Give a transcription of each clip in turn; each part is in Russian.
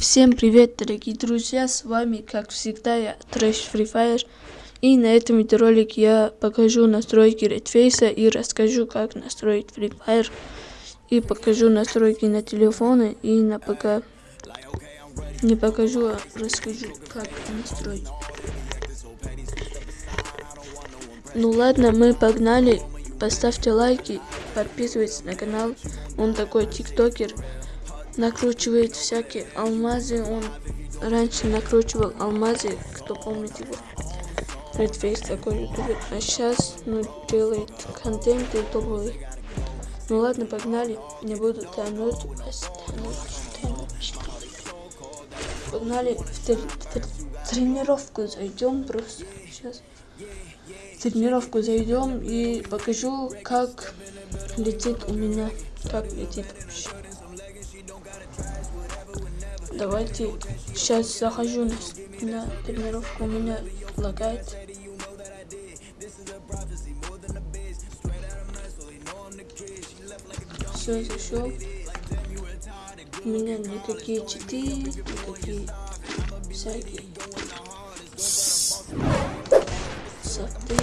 Всем привет, дорогие друзья, с вами, как всегда, я Трэш Free Fire. И на этом видеоролике я покажу настройки Redface и расскажу, как настроить Free Fire. И покажу настройки на телефоны и на ПК. Не покажу, а расскажу, как настроить. Ну ладно, мы погнали. Поставьте лайки, подписывайтесь на канал. Он такой тиктокер накручивает всякие алмазы. Он раньше накручивал алмазы, кто помнит его. Redface такой ютубер. А сейчас ну, делает контенты топовые. Ну ладно, погнали. Не буду тянуть Погнали в, тр в тренировку зайдем просто. Сейчас тренировку зайдем и покажу, как летит у меня. Как летит вообще. Давайте сейчас захожу на, на тренировку. У меня лагает. Все, зашел. У меня никакие читы, никакие всякие софты.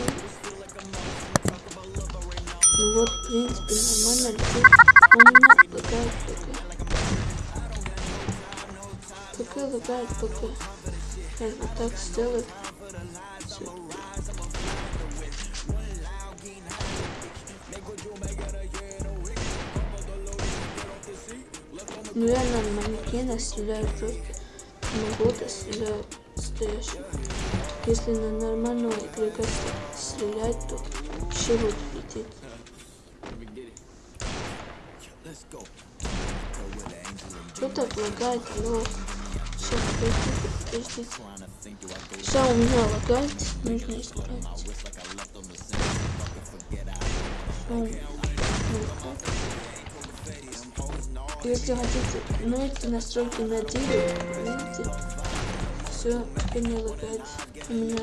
Ну вот, в принципе, нормально. У меня лагает пока. Лагает ПК. Я вот так сделаю. Ну я на манекена стреляю просто. На бота стреляю стоящего. Если на нормального игрока стрелять, то вообще лететь. Кто так лагает? Алло. Все, у меня лагает. Нужно исправить. Если хотите, ну эти настройки на деле, видите, все, теперь не лагает. У меня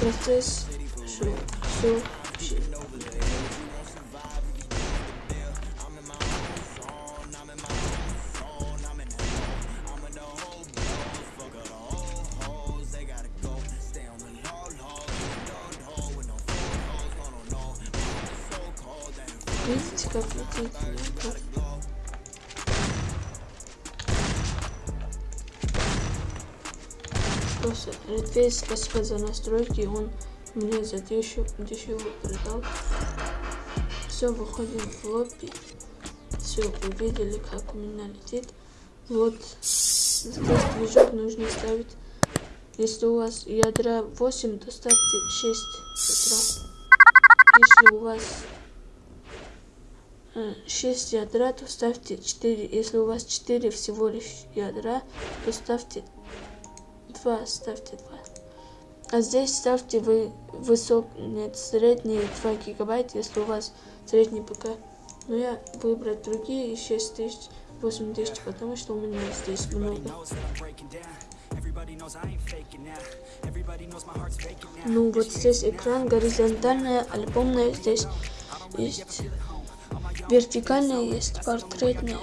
процесс, все, все вообще. Видите, как летит? Просто Редфейс, спасибо за настройки, он мне за дешево, дешево продал. Все, выходим в лобби. Все, увидели, как у меня летит. Вот, здесь движок нужно ставить. Если у вас ядра 8, то ставьте 6 ядра. Если у вас 6 ядра, то ставьте 4. Если у вас 4 всего лишь ядра, то ставьте 2. Ставьте 2. А здесь ставьте вы высок, нет, средний 2 гигабайт, если у вас средний ПК. Но я выбрать другие 6000, 8000, потому что у меня здесь много. Ну вот здесь экран горизонтальная, альбомная, здесь есть Вертикальная есть портретная.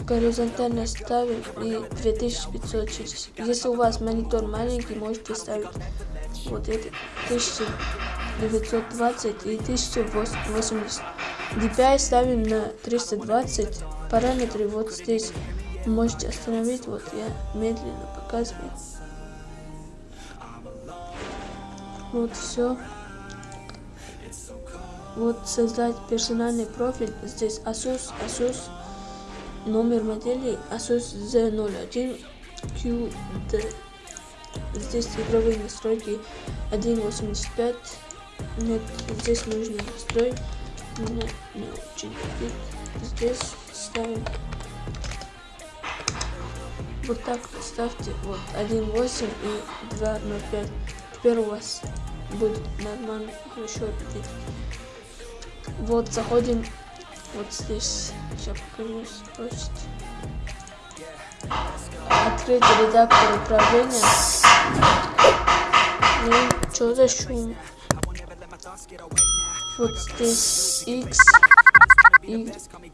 Горизонтально ставим и 2560. Если у вас монитор маленький, можете ставить вот это 1920 и 1080. DPI ставим на 320. Параметры вот здесь можете остановить. Вот я медленно показываю. Вот все. Вот создать персональный профиль. Здесь Asus, Asus, номер модели Asus Z01 QD. Здесь игровые настройки 1.85. Нет, здесь нужно настроить. Мне не очень Здесь ставим вот так ставьте вот 1.8 и 2.05. Теперь у вас будет нормально, хорошо лететь. Вот, заходим вот здесь. Сейчас покажу спросить. Открыть редактор управления. Ну, что за шум? Вот здесь X, Y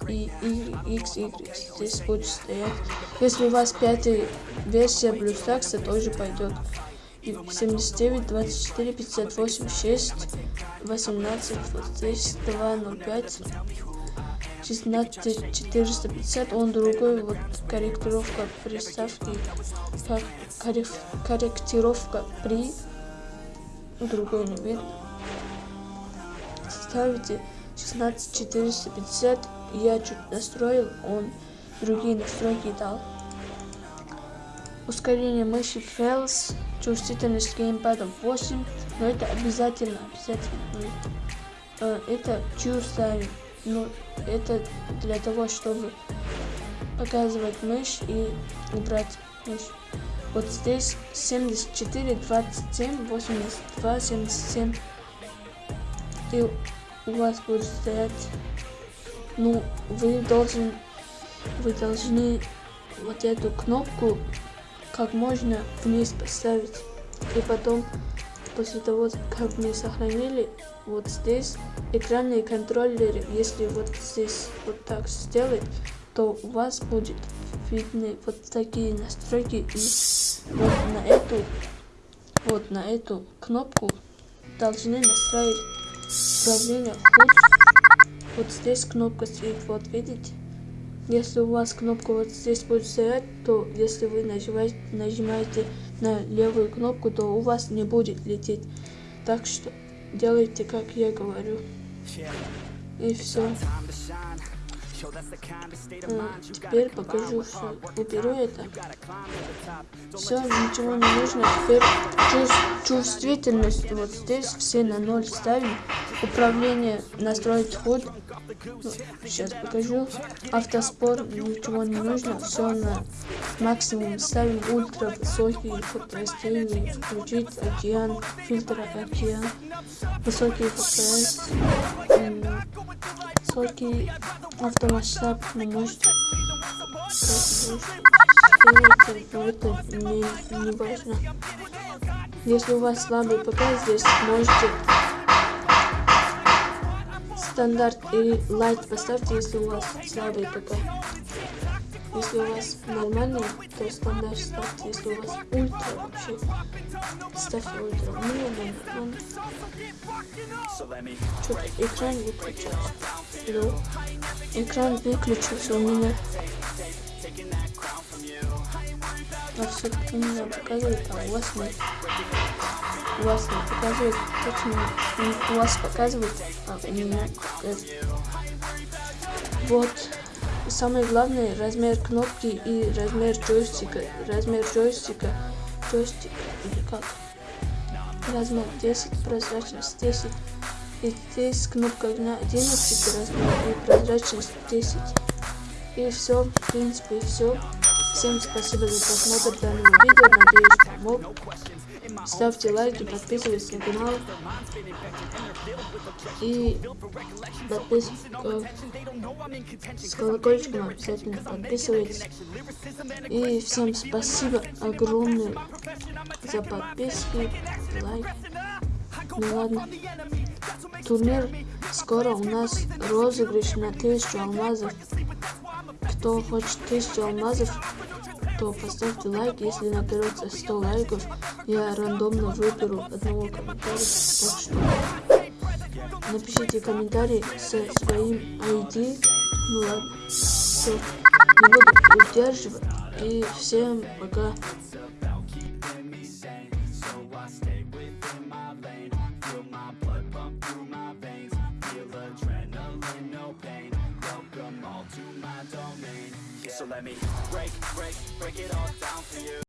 и Y, X, Y. Здесь будет стоять. Если у вас пятая версия BlueStacks, тоже пойдет. 79, 24, 58, 6, 18, вот здесь 205, 16, 450, он другой, вот корректировка приставки, корректировка при, другой не видно. Ставите 16, 450, я чуть настроил, он другие настройки дал. Ускорение мыши Фэлс, чувствительность геймпада 8, но это обязательно, обязательно. Э, это чувство, ну, это для того, чтобы показывать мышь и убрать мышь. Вот здесь 74, 27, 82, 77. И у вас будет стоять, ну, вы должен, вы должны вот эту кнопку как можно вниз поставить. И потом, после того, как мы сохранили, вот здесь экранные контроллеры, если вот здесь вот так сделать, то у вас будет видны вот такие настройки. И вот на эту, вот на эту кнопку должны настроить управление вход. Вот здесь кнопка стоит, вот видите? Если у вас кнопка вот здесь будет стоять, то если вы нажимаете, нажимаете на левую кнопку, то у вас не будет лететь. Так что делайте, как я говорю. И все. А, теперь покажу все. Уберу это. Все, ничего не нужно. Теперь чувствительность вот здесь все на ноль ставим. Управление настроить ход. Ну, сейчас покажу. Автоспор, ничего не нужно. Все на максимум ставим. Ультра высокий фотостильный. Включить океан. Фильтр океан. Высокий FPS. Высокий автомасштаб. Не можете. Это не, не важно. Если у вас слабый ПК, здесь можете стандарт или лайт поставьте, если у вас слабый ПК. Если у вас нормальный, то стандарт ставьте. Если у вас ультра вообще, ставьте ультра. У меня нормально. Что-то экран выключился. Да. Экран выключился у меня. А все у меня показывает, а у вас нет у вас не показывает, точно у вас показывает, а у меня показывает. Вот. Самое главное, размер кнопки и размер джойстика. Размер джойстика, джойстик или как? Размер 10, прозрачность 10. И здесь кнопка на 11 размер и прозрачность 10. И все, в принципе, все. Всем спасибо за просмотр данного видео. Надеюсь, помог. Ставьте лайки, подписывайтесь на канал. И подписывайтесь с колокольчиком обязательно подписывайтесь. И всем спасибо огромное за подписки, лайки. Ну ладно. Турнир скоро у нас розыгрыш на 1000 алмазов. Кто хочет 1000 алмазов, то поставьте лайк, если наберется 100 лайков, я рандомно выберу одного комментария, так что напишите комментарий со своим ID, ну ладно, все, не буду удерживать, и всем пока. Let me. Break, break, break it all down for you